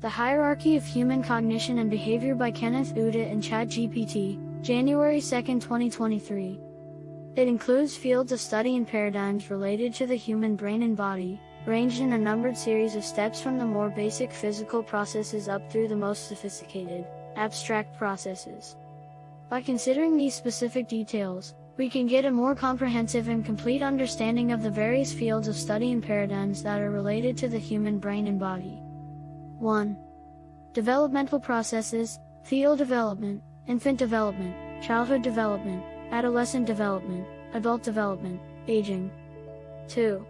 The Hierarchy of Human Cognition and Behavior by Kenneth Uda and ChatGPT, January 2, 2023. It includes fields of study and paradigms related to the human brain and body, ranged in a numbered series of steps from the more basic physical processes up through the most sophisticated, abstract processes. By considering these specific details, we can get a more comprehensive and complete understanding of the various fields of study and paradigms that are related to the human brain and body. 1. Developmental processes, fetal development, infant development, childhood development, adolescent development, adult development, aging. 2.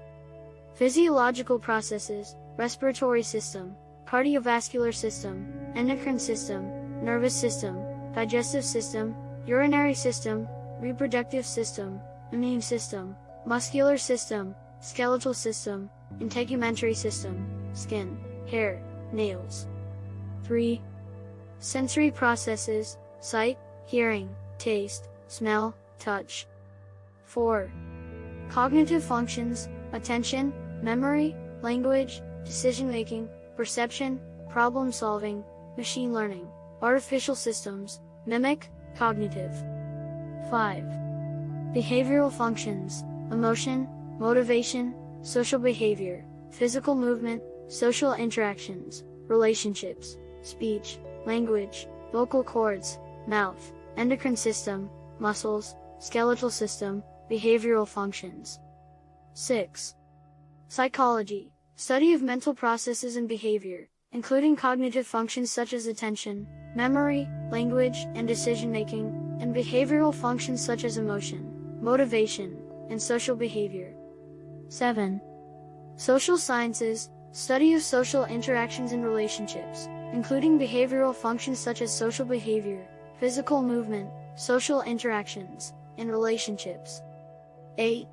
Physiological processes, respiratory system, cardiovascular system, endocrine system, nervous system, digestive system, urinary system, reproductive system, immune system, muscular system, skeletal system, integumentary system, skin, hair, nails. 3. Sensory processes, sight, hearing, taste, smell, touch. 4. Cognitive functions, attention, memory, language, decision-making, perception, problem-solving, machine learning, artificial systems, mimic, cognitive. 5. Behavioral functions, emotion, motivation, social behavior, physical movement, social interactions, relationships, speech, language, vocal cords, mouth, endocrine system, muscles, skeletal system, behavioral functions. 6. Psychology, study of mental processes and behavior, including cognitive functions such as attention, memory, language, and decision-making, and behavioral functions such as emotion, motivation, and social behavior. 7. Social sciences, Study of social interactions and relationships, including behavioral functions such as social behavior, physical movement, social interactions, and relationships. 8.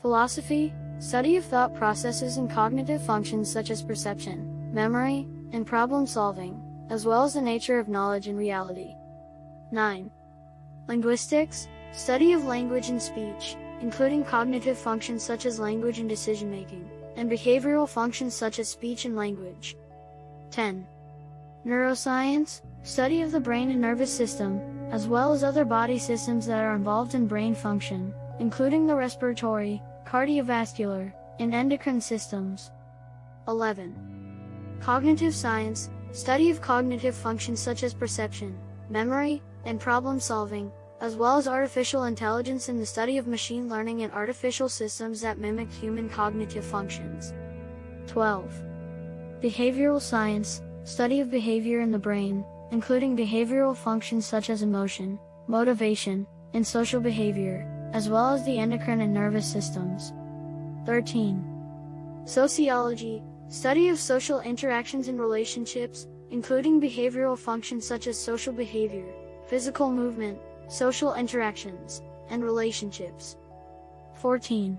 Philosophy, study of thought processes and cognitive functions such as perception, memory, and problem solving, as well as the nature of knowledge and reality. 9. Linguistics, study of language and speech, including cognitive functions such as language and decision making and behavioral functions such as speech and language. 10. Neuroscience, study of the brain and nervous system, as well as other body systems that are involved in brain function, including the respiratory, cardiovascular, and endocrine systems. 11. Cognitive science, study of cognitive functions such as perception, memory, and problem solving, as well as artificial intelligence in the study of machine learning and artificial systems that mimic human cognitive functions. 12. Behavioral science, study of behavior in the brain, including behavioral functions such as emotion, motivation, and social behavior, as well as the endocrine and nervous systems. 13. Sociology, study of social interactions and relationships, including behavioral functions such as social behavior, physical movement, social interactions, and relationships. 14.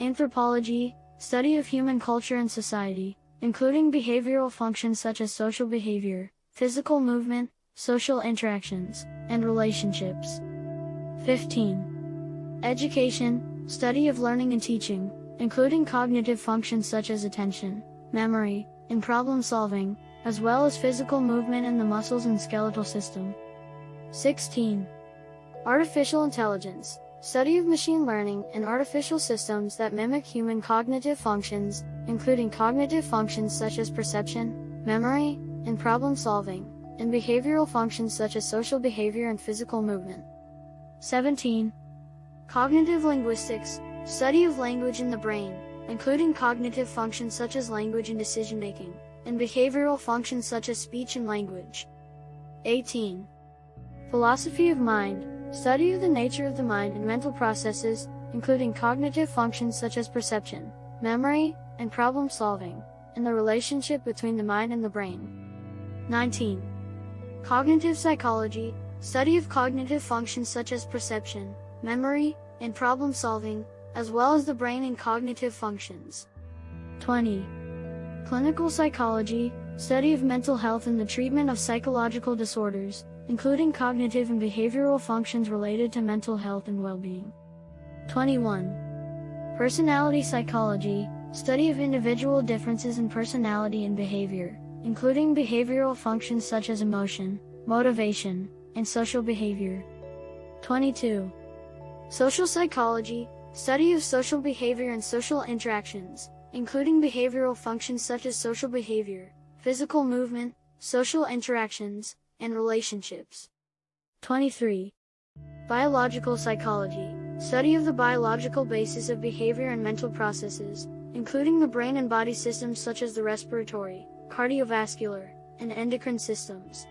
Anthropology, study of human culture and society, including behavioral functions such as social behavior, physical movement, social interactions, and relationships. 15. Education, study of learning and teaching, including cognitive functions such as attention, memory, and problem solving, as well as physical movement in the muscles and skeletal system. 16. Artificial intelligence, study of machine learning and artificial systems that mimic human cognitive functions, including cognitive functions such as perception, memory, and problem solving, and behavioral functions such as social behavior and physical movement. 17. Cognitive linguistics, study of language in the brain, including cognitive functions such as language and decision making, and behavioral functions such as speech and language. 18. Philosophy of mind, Study of the nature of the mind and mental processes, including cognitive functions such as perception, memory, and problem solving, and the relationship between the mind and the brain. 19. Cognitive psychology, study of cognitive functions such as perception, memory, and problem solving, as well as the brain and cognitive functions. 20. Clinical psychology, study of mental health and the treatment of psychological disorders, including cognitive and behavioral functions related to mental health and well-being. 21. Personality psychology, study of individual differences in personality and behavior, including behavioral functions such as emotion, motivation, and social behavior. 22. Social psychology, study of social behavior and social interactions, including behavioral functions such as social behavior, physical movement, social interactions, and relationships. 23. Biological psychology, study of the biological basis of behavior and mental processes, including the brain and body systems such as the respiratory, cardiovascular, and endocrine systems.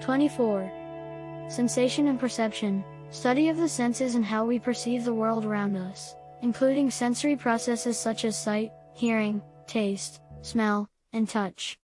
24. Sensation and perception, study of the senses and how we perceive the world around us, including sensory processes such as sight, hearing, taste, smell, and touch.